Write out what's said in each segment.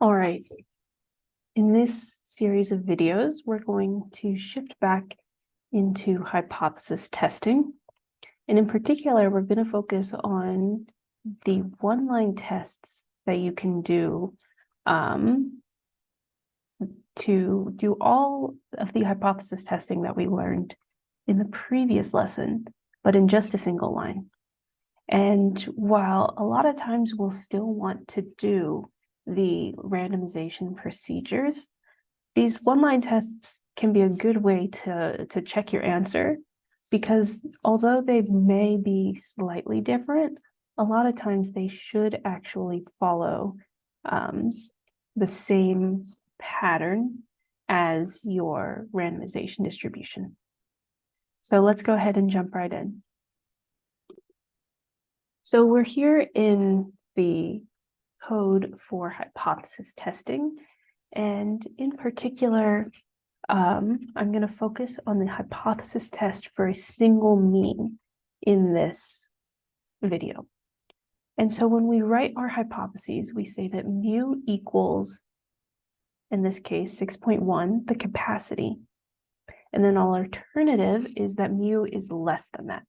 All right. In this series of videos, we're going to shift back into hypothesis testing. And in particular, we're going to focus on the one-line tests that you can do um, to do all of the hypothesis testing that we learned in the previous lesson, but in just a single line. And while a lot of times we'll still want to do the randomization procedures, these one-line tests can be a good way to, to check your answer because although they may be slightly different, a lot of times they should actually follow um, the same pattern as your randomization distribution. So let's go ahead and jump right in. So we're here in the code for hypothesis testing. And in particular, um, I'm going to focus on the hypothesis test for a single mean in this video. And so when we write our hypotheses, we say that mu equals, in this case, 6.1, the capacity. And then our alternative is that mu is less than that.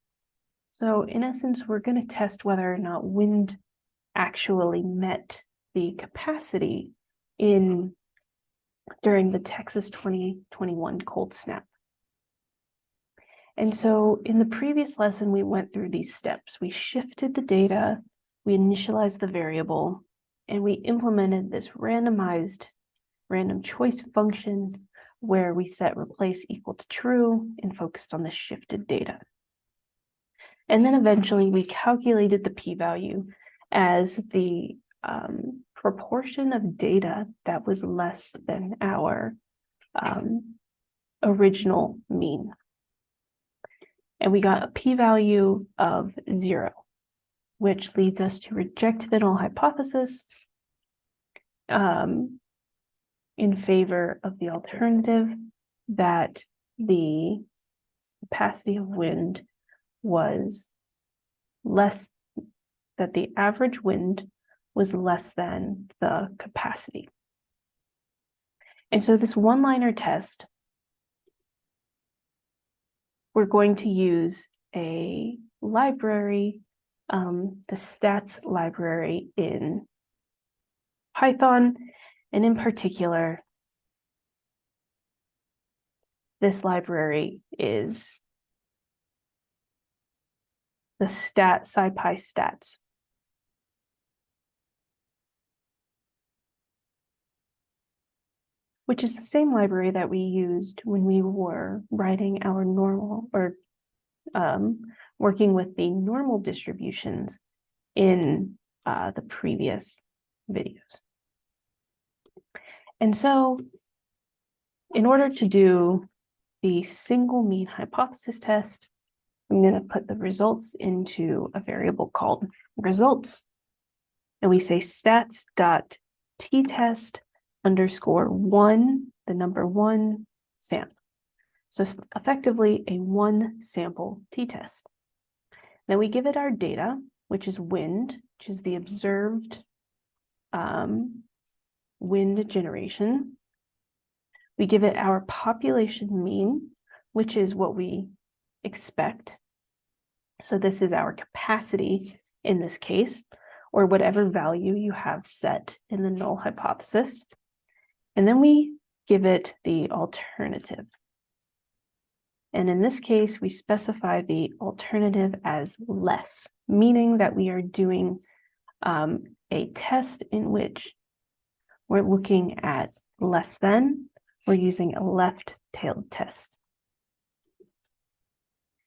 So in essence, we're going to test whether or not wind actually met the capacity in during the Texas 2021 cold snap. And so in the previous lesson, we went through these steps. We shifted the data, we initialized the variable, and we implemented this randomized random choice function where we set replace equal to true and focused on the shifted data. And then eventually we calculated the p-value as the um, proportion of data that was less than our um, original mean. And we got a p-value of zero, which leads us to reject the null hypothesis um, in favor of the alternative that the capacity of wind was less, that the average wind was less than the capacity. And so this one-liner test, we're going to use a library, um, the stats library in Python, and in particular, this library is the stat SciPy stats. Which is the same library that we used when we were writing our normal or um, working with the normal distributions in uh, the previous videos. And so in order to do the single mean hypothesis test, I'm going to put the results into a variable called results. And we say stats dot t-test underscore one, the number one sample. So effectively a one sample t-test. Then we give it our data, which is wind, which is the observed um, wind generation. We give it our population mean, which is what we expect. So this is our capacity in this case, or whatever value you have set in the null hypothesis. And then we give it the alternative. And in this case, we specify the alternative as less, meaning that we are doing um, a test in which we're looking at less than, we're using a left-tailed test.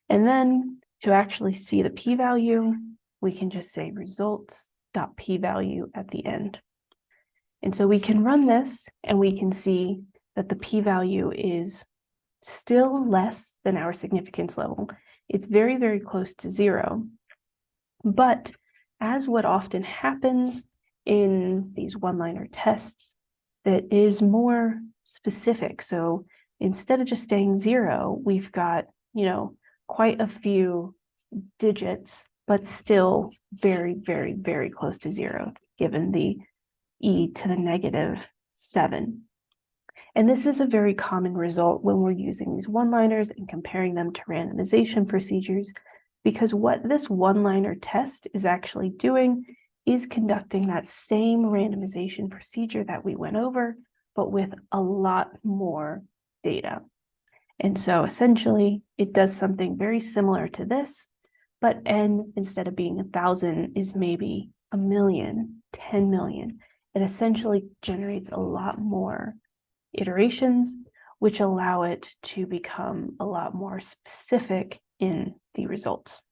And then to actually see the p-value, we can just say results.p-value at the end. And so we can run this and we can see that the p-value is still less than our significance level. It's very, very close to zero. But as what often happens in these one-liner tests, that is more specific. So instead of just staying zero, we've got, you know, quite a few digits, but still very, very, very close to zero, given the e to the negative seven. And this is a very common result when we're using these one-liners and comparing them to randomization procedures, because what this one-liner test is actually doing is conducting that same randomization procedure that we went over, but with a lot more data. And so essentially, it does something very similar to this, but n instead of being a thousand is maybe a million, 10 million. It essentially generates a lot more iterations, which allow it to become a lot more specific in the results.